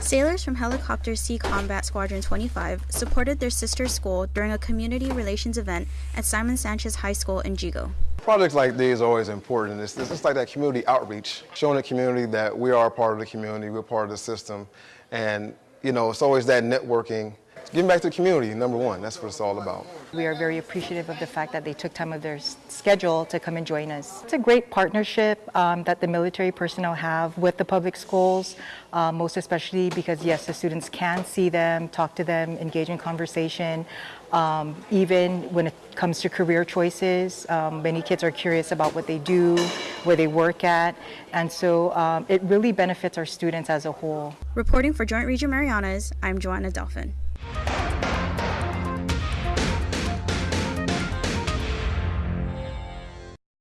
Sailors from Helicopter Sea Combat Squadron 25 supported their sister school during a community relations event at Simon Sanchez High School in Yigo. Projects like these are always important. It's, it's just like that community outreach, showing the community that we are part of the community, we're part of the system, and you know, it's always that networking Giving back to the community, number one, that's what it's all about. We are very appreciative of the fact that they took time of their schedule to come and join us. It's a great partnership um, that the military personnel have with the public schools, uh, most especially because, yes, the students can see them, talk to them, engage in conversation. Um, even when it comes to career choices, um, many kids are curious about what they do, where they work at, and so um, it really benefits our students as a whole. Reporting for Joint Region Marianas, I'm Joanna Delphin.